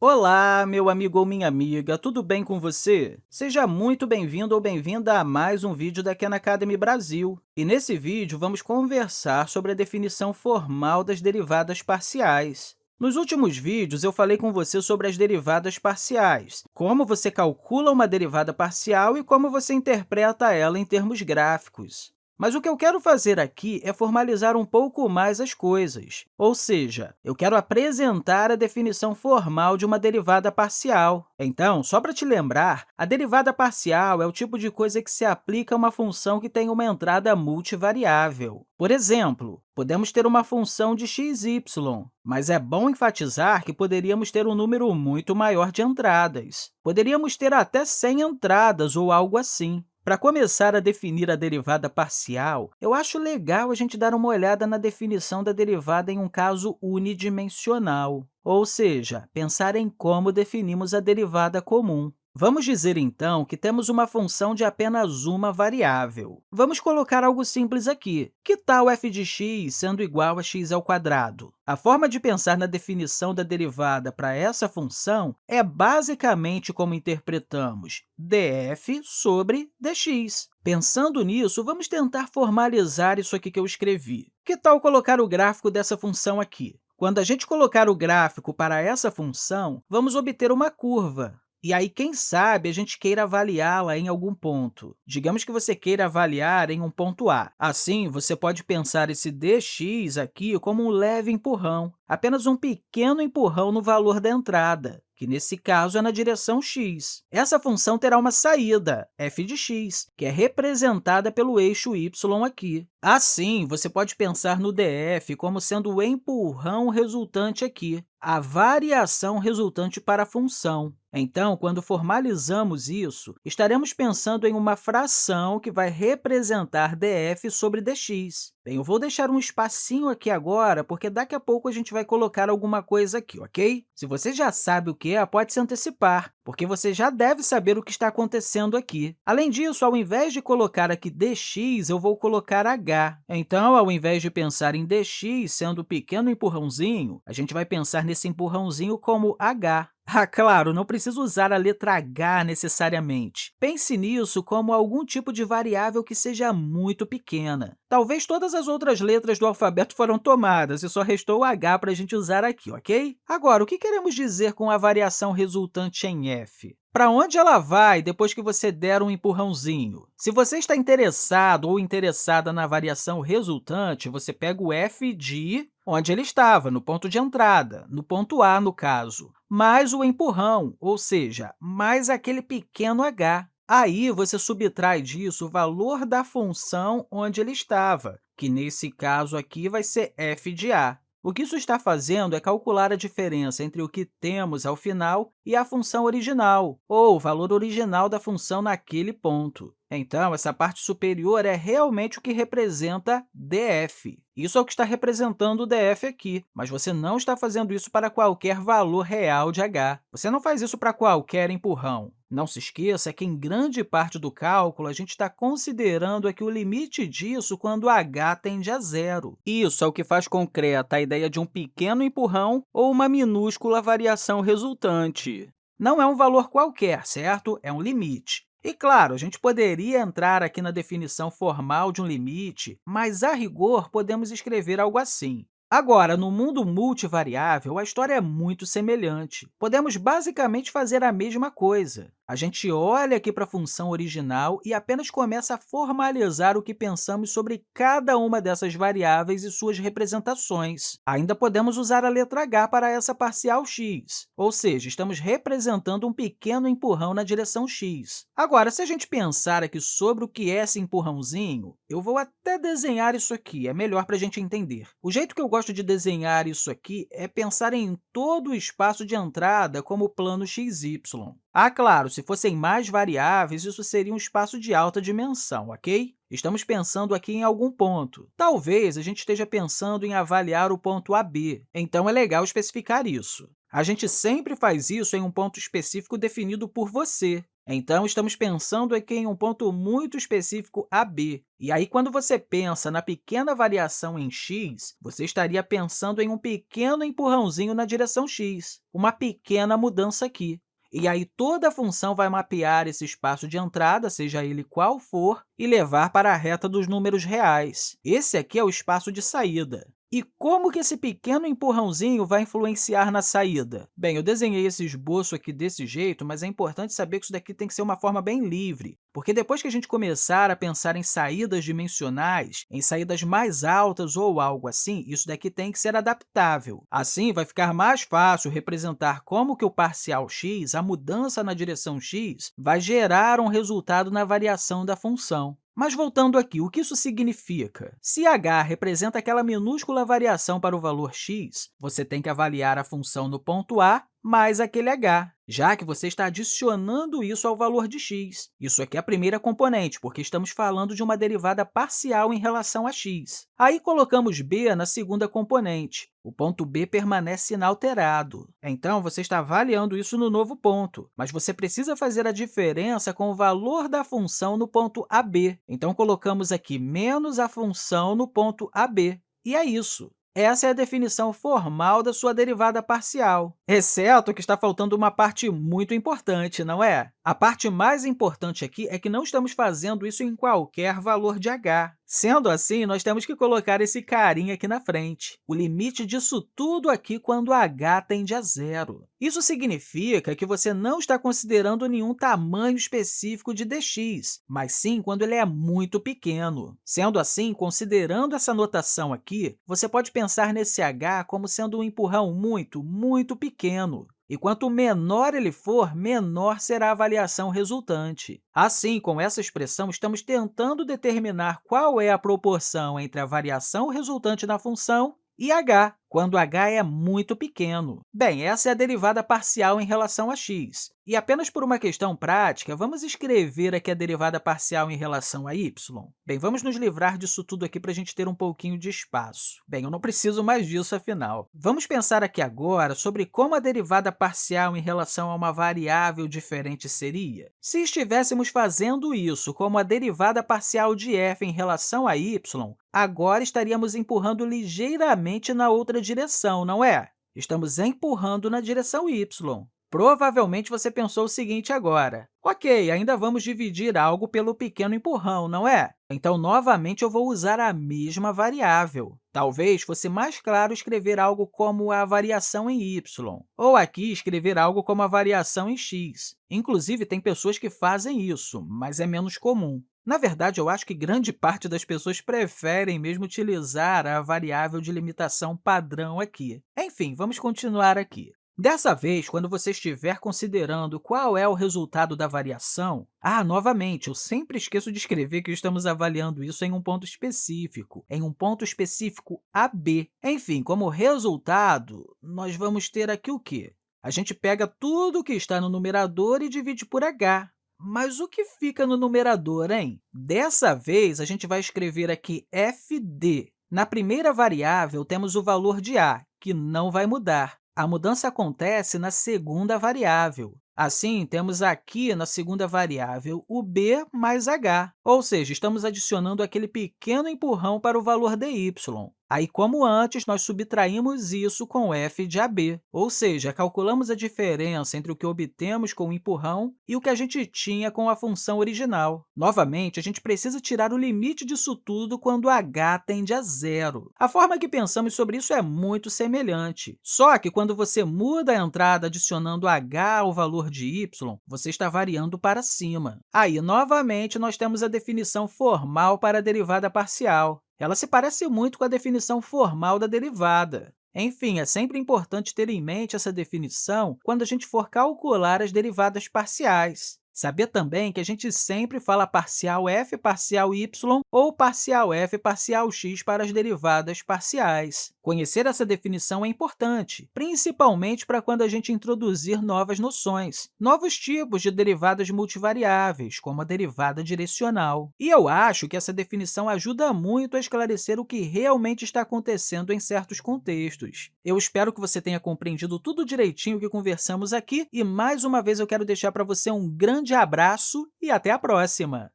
Olá, meu amigo ou minha amiga, tudo bem com você? Seja muito bem-vindo ou bem-vinda a mais um vídeo da Khan Academy Brasil. E nesse vídeo, vamos conversar sobre a definição formal das derivadas parciais. Nos últimos vídeos, eu falei com você sobre as derivadas parciais, como você calcula uma derivada parcial e como você interpreta ela em termos gráficos. Mas o que eu quero fazer aqui é formalizar um pouco mais as coisas, ou seja, eu quero apresentar a definição formal de uma derivada parcial. Então, só para te lembrar, a derivada parcial é o tipo de coisa que se aplica a uma função que tem uma entrada multivariável. Por exemplo, podemos ter uma função de x, y, mas é bom enfatizar que poderíamos ter um número muito maior de entradas. Poderíamos ter até 100 entradas ou algo assim. Para começar a definir a derivada parcial, eu acho legal a gente dar uma olhada na definição da derivada em um caso unidimensional, ou seja, pensar em como definimos a derivada comum. Vamos dizer, então, que temos uma função de apenas uma variável. Vamos colocar algo simples aqui. Que tal f de x sendo igual a x ao quadrado? A forma de pensar na definição da derivada para essa função é basicamente como interpretamos df sobre dx. Pensando nisso, vamos tentar formalizar isso aqui que eu escrevi. Que tal colocar o gráfico dessa função aqui? Quando a gente colocar o gráfico para essa função, vamos obter uma curva. E aí, quem sabe, a gente queira avaliá-la em algum ponto. Digamos que você queira avaliar em um ponto A. Assim, você pode pensar esse dx aqui como um leve empurrão, apenas um pequeno empurrão no valor da entrada que nesse caso é na direção x. Essa função terá uma saída, f de x, que é representada pelo eixo y aqui. Assim, você pode pensar no df como sendo o empurrão resultante aqui, a variação resultante para a função. Então, quando formalizamos isso, estaremos pensando em uma fração que vai representar df sobre dx. Bem, eu vou deixar um espacinho aqui agora, porque daqui a pouco a gente vai colocar alguma coisa aqui, ok? Se você já sabe o que é, pode se antecipar, porque você já deve saber o que está acontecendo aqui. Além disso, ao invés de colocar aqui dx, eu vou colocar h. Então, ao invés de pensar em dx sendo o pequeno empurrãozinho, a gente vai pensar nesse empurrãozinho como h. Ah, claro, não precisa usar a letra h necessariamente. Pense nisso como algum tipo de variável que seja muito pequena. Talvez todas as outras letras do alfabeto foram tomadas e só restou o h para a gente usar aqui, ok? Agora, o que queremos dizer com a variação resultante em f? Para onde ela vai depois que você der um empurrãozinho? Se você está interessado ou interessada na variação resultante, você pega o f de onde ele estava, no ponto de entrada, no ponto A, no caso, mais o empurrão, ou seja, mais aquele pequeno h. Aí, você subtrai disso o valor da função onde ele estava, que, nesse caso aqui, vai ser f de a. O que isso está fazendo é calcular a diferença entre o que temos ao final e a função original, ou o valor original da função naquele ponto. Então, essa parte superior é realmente o que representa df. Isso é o que está representando o df aqui, mas você não está fazendo isso para qualquer valor real de h. Você não faz isso para qualquer empurrão. Não se esqueça que, em grande parte do cálculo, a gente está considerando aqui o limite disso quando h tende a zero. Isso é o que faz concreta a ideia de um pequeno empurrão ou uma minúscula variação resultante. Não é um valor qualquer, certo? É um limite. E, claro, a gente poderia entrar aqui na definição formal de um limite, mas, a rigor, podemos escrever algo assim. Agora, no mundo multivariável, a história é muito semelhante. Podemos basicamente fazer a mesma coisa. A gente olha aqui para a função original e apenas começa a formalizar o que pensamos sobre cada uma dessas variáveis e suas representações. Ainda podemos usar a letra h para essa parcial x, ou seja, estamos representando um pequeno empurrão na direção x. Agora, se a gente pensar aqui sobre o que é esse empurrãozinho, eu vou até desenhar isso aqui, é melhor para a gente entender. O jeito que eu gosto de desenhar isso aqui é pensar em todo o espaço de entrada como plano xy. Ah, claro, se fossem mais variáveis, isso seria um espaço de alta dimensão, ok? Estamos pensando aqui em algum ponto. Talvez a gente esteja pensando em avaliar o ponto AB, então é legal especificar isso. A gente sempre faz isso em um ponto específico definido por você. Então, estamos pensando aqui em um ponto muito específico AB. E aí, quando você pensa na pequena variação em x, você estaria pensando em um pequeno empurrãozinho na direção x, uma pequena mudança aqui. E aí, toda a função vai mapear esse espaço de entrada, seja ele qual for, e levar para a reta dos números reais. Esse aqui é o espaço de saída. E como que esse pequeno empurrãozinho vai influenciar na saída? Bem, eu desenhei esse esboço aqui desse jeito, mas é importante saber que isso daqui tem que ser uma forma bem livre, porque depois que a gente começar a pensar em saídas dimensionais, em saídas mais altas ou algo assim, isso daqui tem que ser adaptável. Assim, vai ficar mais fácil representar como que o parcial x, a mudança na direção x, vai gerar um resultado na variação da função. Mas voltando aqui, o que isso significa? Se h representa aquela minúscula variação para o valor x, você tem que avaliar a função no ponto A mais aquele h, já que você está adicionando isso ao valor de x. Isso aqui é a primeira componente, porque estamos falando de uma derivada parcial em relação a x. Aí, colocamos b na segunda componente. O ponto b permanece inalterado. Então, você está avaliando isso no novo ponto, mas você precisa fazer a diferença com o valor da função no ponto ab. Então, colocamos aqui menos a função no ponto ab. E é isso. Essa é a definição formal da sua derivada parcial, exceto que está faltando uma parte muito importante, não é? A parte mais importante aqui é que não estamos fazendo isso em qualquer valor de h. Sendo assim, nós temos que colocar esse carinha aqui na frente, o limite disso tudo aqui quando h tende a zero. Isso significa que você não está considerando nenhum tamanho específico de dx, mas sim quando ele é muito pequeno. Sendo assim, considerando essa notação aqui, você pode pensar nesse h como sendo um empurrão muito, muito pequeno. E quanto menor ele for, menor será a variação resultante. Assim, com essa expressão, estamos tentando determinar qual é a proporção entre a variação resultante na função e h, quando h é muito pequeno. Bem, essa é a derivada parcial em relação a x. E apenas por uma questão prática, vamos escrever aqui a derivada parcial em relação a y? Bem, vamos nos livrar disso tudo aqui para a gente ter um pouquinho de espaço. Bem, eu não preciso mais disso, afinal. Vamos pensar aqui agora sobre como a derivada parcial em relação a uma variável diferente seria. Se estivéssemos fazendo isso como a derivada parcial de f em relação a y, agora estaríamos empurrando ligeiramente na outra direção, não é? Estamos empurrando na direção y. Provavelmente você pensou o seguinte agora, ok, ainda vamos dividir algo pelo pequeno empurrão, não é? Então, novamente, eu vou usar a mesma variável. Talvez fosse mais claro escrever algo como a variação em y, ou aqui escrever algo como a variação em x. Inclusive, tem pessoas que fazem isso, mas é menos comum. Na verdade, eu acho que grande parte das pessoas preferem mesmo utilizar a variável de limitação padrão aqui. Enfim, vamos continuar aqui. Dessa vez, quando você estiver considerando qual é o resultado da variação, ah, novamente, eu sempre esqueço de escrever que estamos avaliando isso em um ponto específico, em um ponto específico AB. Enfim, como resultado, nós vamos ter aqui o quê? A gente pega tudo que está no numerador e divide por h. Mas o que fica no numerador, hein? Dessa vez, a gente vai escrever aqui fd. Na primeira variável, temos o valor de a, que não vai mudar. A mudança acontece na segunda variável. Assim, temos aqui na segunda variável o b mais h, ou seja, estamos adicionando aquele pequeno empurrão para o valor dy. Aí, como antes, nós subtraímos isso com f de ab, ou seja, calculamos a diferença entre o que obtemos com o empurrão e o que a gente tinha com a função original. Novamente, a gente precisa tirar o limite disso tudo quando h tende a zero. A forma que pensamos sobre isso é muito semelhante, só que quando você muda a entrada adicionando h ao valor de y, você está variando para cima. Aí, novamente, nós temos a definição formal para a derivada parcial. Ela se parece muito com a definição formal da derivada. Enfim, é sempre importante ter em mente essa definição quando a gente for calcular as derivadas parciais. Saber também que a gente sempre fala parcial f parcial y ou parcial f parcial x para as derivadas parciais. Conhecer essa definição é importante, principalmente para quando a gente introduzir novas noções, novos tipos de derivadas multivariáveis, como a derivada direcional. E eu acho que essa definição ajuda muito a esclarecer o que realmente está acontecendo em certos contextos. Eu espero que você tenha compreendido tudo direitinho que conversamos aqui e, mais uma vez, eu quero deixar para você um grande grande abraço e até a próxima!